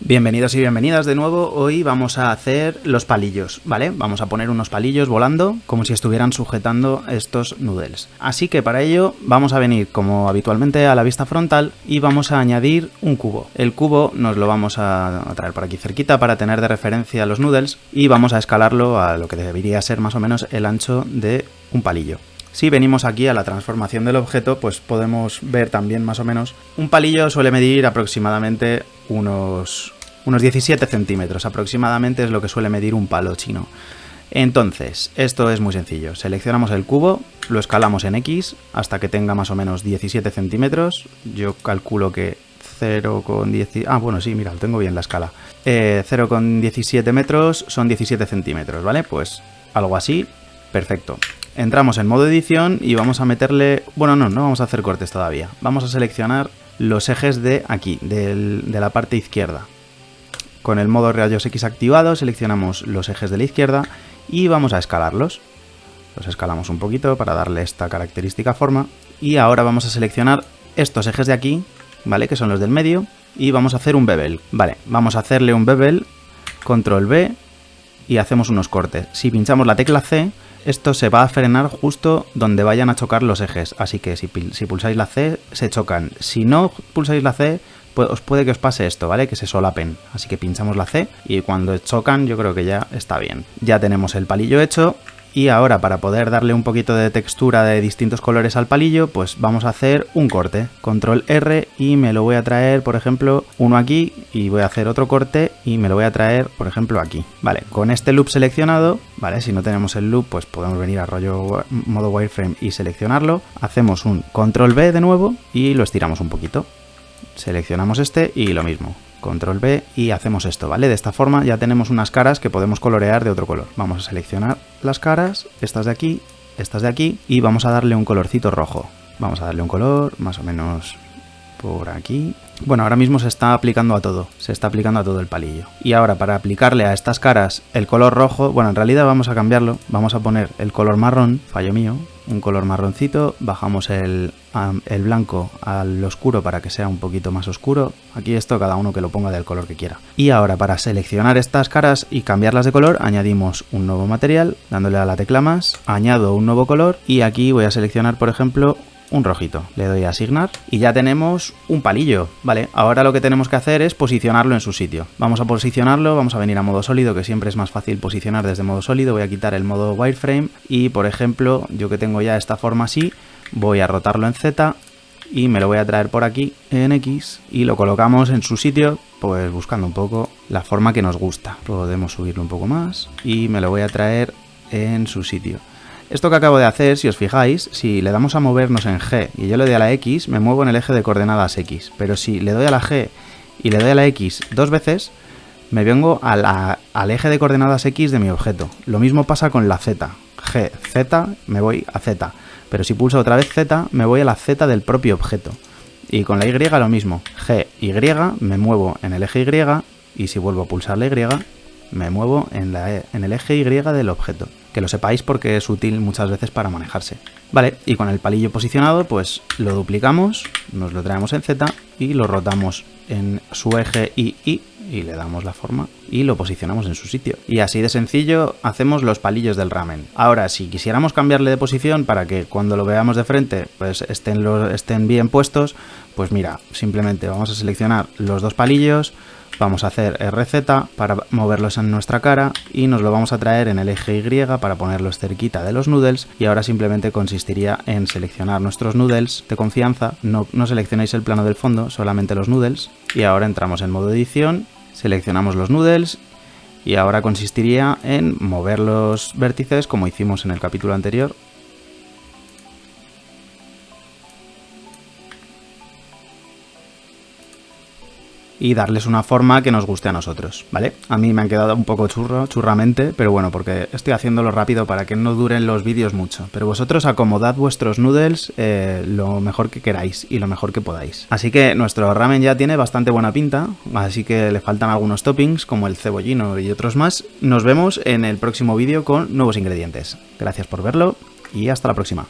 Bienvenidos y bienvenidas de nuevo, hoy vamos a hacer los palillos, ¿vale? Vamos a poner unos palillos volando como si estuvieran sujetando estos noodles. Así que para ello vamos a venir como habitualmente a la vista frontal y vamos a añadir un cubo. El cubo nos lo vamos a traer por aquí cerquita para tener de referencia los noodles y vamos a escalarlo a lo que debería ser más o menos el ancho de un palillo. Si venimos aquí a la transformación del objeto, pues podemos ver también más o menos. Un palillo suele medir aproximadamente unos, unos 17 centímetros, aproximadamente es lo que suele medir un palo chino. Entonces, esto es muy sencillo. Seleccionamos el cubo, lo escalamos en X hasta que tenga más o menos 17 centímetros. Yo calculo que 0,17... Ah, bueno, sí, mira, tengo bien la escala. Eh, 0,17 metros son 17 centímetros, ¿vale? Pues algo así, perfecto. Entramos en modo edición y vamos a meterle... Bueno, no, no vamos a hacer cortes todavía. Vamos a seleccionar los ejes de aquí, de la parte izquierda. Con el modo rayos X activado seleccionamos los ejes de la izquierda y vamos a escalarlos. Los escalamos un poquito para darle esta característica forma. Y ahora vamos a seleccionar estos ejes de aquí, ¿vale? Que son los del medio. Y vamos a hacer un bevel. Vale, vamos a hacerle un bevel, control B, y hacemos unos cortes. Si pinchamos la tecla C, esto se va a frenar justo donde vayan a chocar los ejes, así que si, pulsáis la C se chocan. Si no pulsáis la C, os puede que os pase esto, ¿vale? Que se solapen. Así que pinchamos la C y cuando chocan yo creo que ya está bien. Ya tenemos el palillo hecho y ahora para poder darle un poquito de textura de distintos colores al palillo, pues vamos a hacer un corte. Control R y me lo voy a traer, por ejemplo, uno aquí y voy a hacer otro corte y me lo voy a traer, por ejemplo, aquí. Vale, con este loop seleccionado, vale, si no tenemos el loop, pues podemos venir a rollo modo wireframe y seleccionarlo. Hacemos un Control B de nuevo y lo estiramos un poquito. Seleccionamos este y lo mismo control B y hacemos esto, ¿vale? De esta forma ya tenemos unas caras que podemos colorear de otro color. Vamos a seleccionar las caras, estas de aquí, estas de aquí, y vamos a darle un colorcito rojo. Vamos a darle un color más o menos por aquí. Bueno, ahora mismo se está aplicando a todo, se está aplicando a todo el palillo. Y ahora para aplicarle a estas caras el color rojo, bueno, en realidad vamos a cambiarlo, vamos a poner el color marrón, fallo mío, un color marroncito, bajamos el, el blanco al oscuro para que sea un poquito más oscuro. Aquí esto cada uno que lo ponga del color que quiera. Y ahora para seleccionar estas caras y cambiarlas de color añadimos un nuevo material, dándole a la tecla más, añado un nuevo color y aquí voy a seleccionar por ejemplo un rojito. Le doy a asignar y ya tenemos un palillo, ¿vale? Ahora lo que tenemos que hacer es posicionarlo en su sitio. Vamos a posicionarlo, vamos a venir a modo sólido, que siempre es más fácil posicionar desde modo sólido. Voy a quitar el modo wireframe y, por ejemplo, yo que tengo ya esta forma así, voy a rotarlo en Z y me lo voy a traer por aquí en X y lo colocamos en su sitio, pues buscando un poco la forma que nos gusta. Podemos subirlo un poco más y me lo voy a traer en su sitio. Esto que acabo de hacer, si os fijáis, si le damos a movernos en G y yo le doy a la X, me muevo en el eje de coordenadas X. Pero si le doy a la G y le doy a la X dos veces, me vengo al eje de coordenadas X de mi objeto. Lo mismo pasa con la Z. G, Z, me voy a Z. Pero si pulso otra vez Z, me voy a la Z del propio objeto. Y con la Y lo mismo. G, Y, me muevo en el eje Y, y si vuelvo a pulsar la Y, me muevo en, la, e, en el eje Y del objeto. Que lo sepáis porque es útil muchas veces para manejarse. Vale, y con el palillo posicionado, pues lo duplicamos, nos lo traemos en Z y lo rotamos en su eje Y, y y le damos la forma y lo posicionamos en su sitio. Y así de sencillo hacemos los palillos del ramen. Ahora, si quisiéramos cambiarle de posición para que cuando lo veamos de frente pues estén, estén bien puestos, pues mira, simplemente vamos a seleccionar los dos palillos, Vamos a hacer RZ para moverlos en nuestra cara y nos lo vamos a traer en el eje Y para ponerlos cerquita de los noodles y ahora simplemente consistiría en seleccionar nuestros noodles de confianza, no, no seleccionéis el plano del fondo, solamente los noodles. Y ahora entramos en modo edición, seleccionamos los noodles y ahora consistiría en mover los vértices como hicimos en el capítulo anterior y darles una forma que nos guste a nosotros, ¿vale? A mí me han quedado un poco churro, churramente, pero bueno, porque estoy haciéndolo rápido para que no duren los vídeos mucho. Pero vosotros acomodad vuestros noodles eh, lo mejor que queráis y lo mejor que podáis. Así que nuestro ramen ya tiene bastante buena pinta, así que le faltan algunos toppings como el cebollino y otros más. Nos vemos en el próximo vídeo con nuevos ingredientes. Gracias por verlo y hasta la próxima.